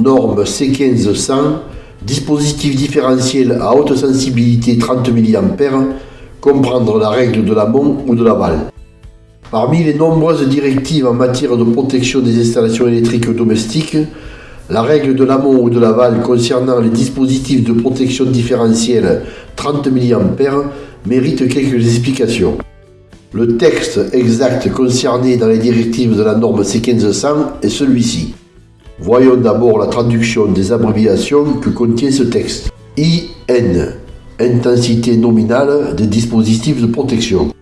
norme C1500, dispositif différentiel à haute sensibilité 30 mA, comprendre la règle de l'amont ou de l'aval. Parmi les nombreuses directives en matière de protection des installations électriques domestiques, la règle de l'amont ou de l'aval concernant les dispositifs de protection différentielle 30 mA mérite quelques explications. Le texte exact concerné dans les directives de la norme C1500 est celui-ci. Voyons d'abord la traduction des abréviations que contient ce texte. IN, intensité nominale des dispositifs de protection.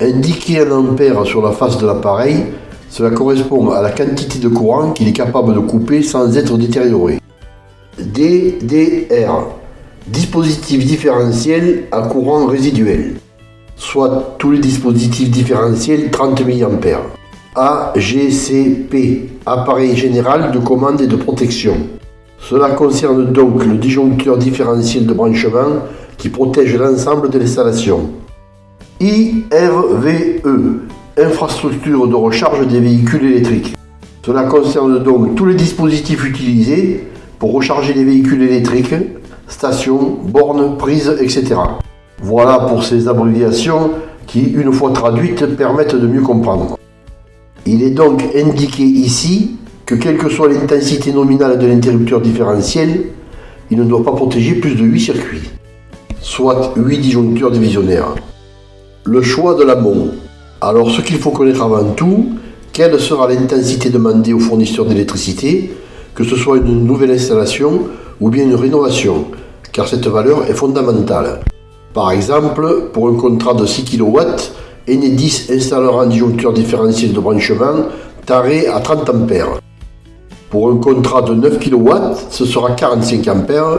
Indiquer un ampère sur la face de l'appareil cela correspond à la quantité de courant qu'il est capable de couper sans être détérioré. DDR, dispositif différentiel à courant résiduel, soit tous les dispositifs différentiels 30 mA. AGCP, appareil général de commande et de protection. Cela concerne donc le disjoncteur différentiel de branchement qui protège l'ensemble de l'installation. IRVE, infrastructure de recharge des véhicules électriques. Cela concerne donc tous les dispositifs utilisés pour recharger les véhicules électriques, stations, bornes, prises, etc. Voilà pour ces abréviations qui, une fois traduites, permettent de mieux comprendre. Il est donc indiqué ici que quelle que soit l'intensité nominale de l'interrupteur différentiel, il ne doit pas protéger plus de 8 circuits, soit 8 disjoncteurs divisionnaires. Le choix de l'amont. Alors ce qu'il faut connaître avant tout, quelle sera l'intensité demandée au fournisseur d'électricité, que ce soit une nouvelle installation ou bien une rénovation, car cette valeur est fondamentale. Par exemple, pour un contrat de 6 kW, Enedis installera un disjoncteur différentiel de branchement taré à 30 A. Pour un contrat de 9 kW, ce sera 45 A.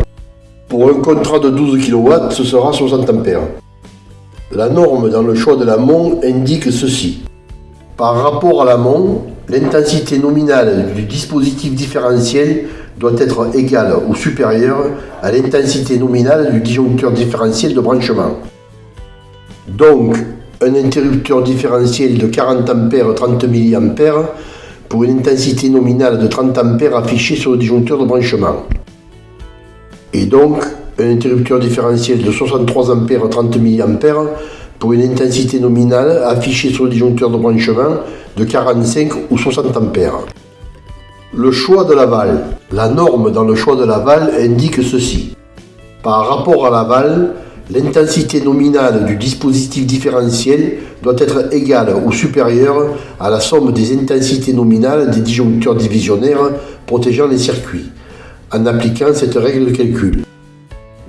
Pour un contrat de 12 kW, ce sera 60 A. La norme dans le choix de l'amont indique ceci. Par rapport à l'amont, l'intensité nominale du dispositif différentiel doit être égale ou supérieure à l'intensité nominale du disjoncteur différentiel de branchement. Donc, un interrupteur différentiel de 40 A 30 mA pour une intensité nominale de 30 A affichée sur le disjoncteur de branchement. Et donc, un interrupteur différentiel de 63 A 30 mA pour une intensité nominale affichée sur le disjoncteur de branchement de 45 ou 60 A. Le choix de l'aval. La norme dans le choix de l'aval indique ceci. Par rapport à l'aval, l'intensité nominale du dispositif différentiel doit être égale ou supérieure à la somme des intensités nominales des disjoncteurs divisionnaires protégeant les circuits, en appliquant cette règle de calcul.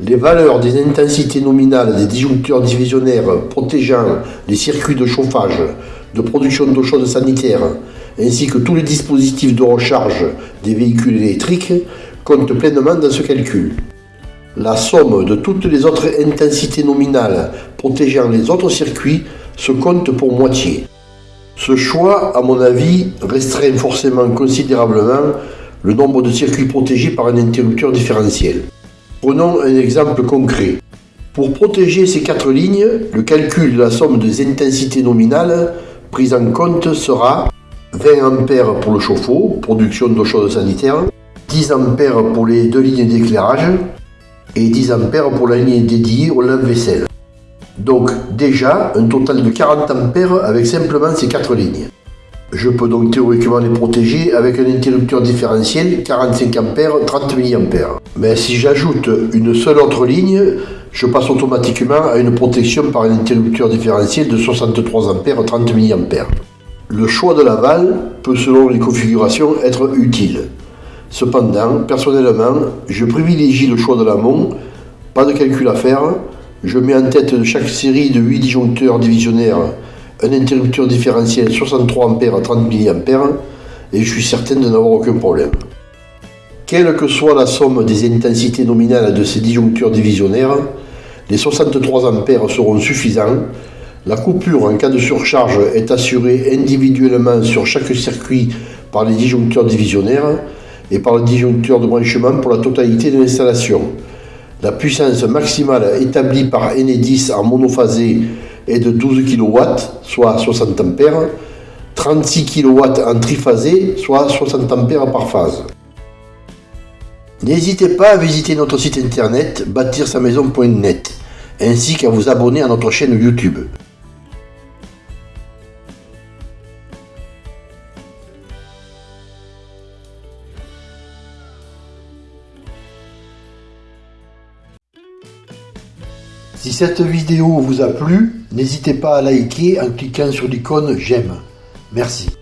Les valeurs des intensités nominales des disjoncteurs divisionnaires protégeant les circuits de chauffage, de production d'eau chaude sanitaire, ainsi que tous les dispositifs de recharge des véhicules électriques comptent pleinement dans ce calcul. La somme de toutes les autres intensités nominales protégeant les autres circuits se compte pour moitié. Ce choix, à mon avis, restreint forcément considérablement le nombre de circuits protégés par un interrupteur différentiel. Prenons un exemple concret. Pour protéger ces quatre lignes, le calcul de la somme des intensités nominales prise en compte sera 20 A pour le chauffe-eau, production d'eau chaude sanitaire, 10 A pour les deux lignes d'éclairage et 10 A pour la ligne dédiée au lave-vaisselle. Donc déjà un total de 40 A avec simplement ces quatre lignes. Je peux donc théoriquement les protéger avec un interrupteur différentiel 45 A 30 mA. Mais si j'ajoute une seule autre ligne, je passe automatiquement à une protection par un interrupteur différentiel de 63 A 30 mA. Le choix de l'aval peut selon les configurations être utile. Cependant, personnellement, je privilégie le choix de l'amont, pas de calcul à faire, je mets en tête de chaque série de 8 disjoncteurs divisionnaires un interrupteur différentiel 63 A à 30 mA et je suis certain de n'avoir aucun problème. Quelle que soit la somme des intensités nominales de ces disjoncteurs divisionnaires, les 63 A seront suffisants. La coupure en cas de surcharge est assurée individuellement sur chaque circuit par les disjoncteurs divisionnaires et par le disjoncteur de branchement pour la totalité de l'installation. La puissance maximale établie par Enedis en monophasé est de 12 kW, soit 60 A, 36 kW en triphasé, soit 60 A par phase. N'hésitez pas à visiter notre site internet bâtir sa maison.net ainsi qu'à vous abonner à notre chaîne YouTube. Si cette vidéo vous a plu, n'hésitez pas à liker en cliquant sur l'icône j'aime. Merci.